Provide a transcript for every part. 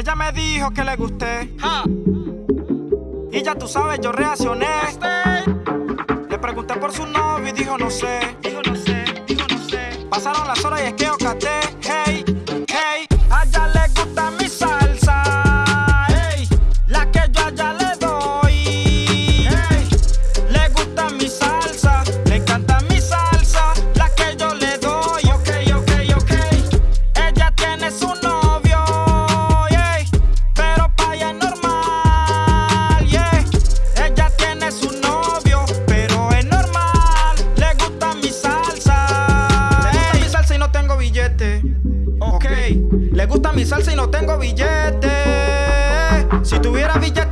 Ella me dijo que le gusté. Y ya tú sabes, yo reaccioné. Le pregunté por su novio y dijo no sé. Dijo no sé, dijo no sé. Pasaron las horas y es que ocaté. Hey. Si tuviera billete.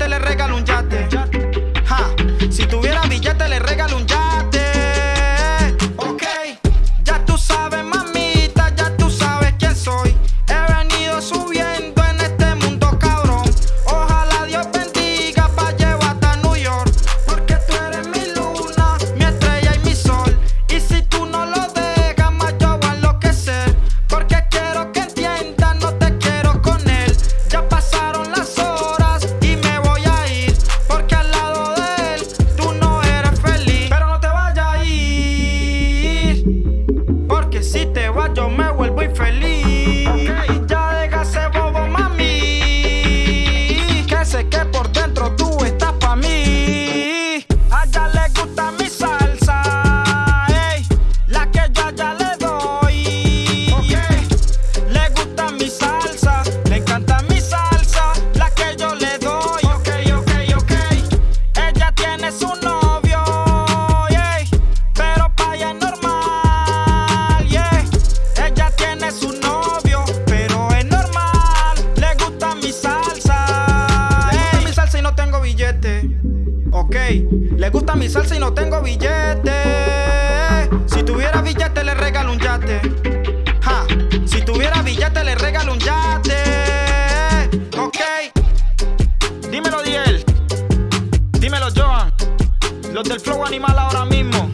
your mouth. billete. Ok, le gusta mi salsa y no tengo billete. Si tuviera billete, le regalo un yate. Ja, si tuviera billete, le regalo un yate. Ok, dímelo, Diel. Dímelo, Joan. Los del flow animal ahora mismo.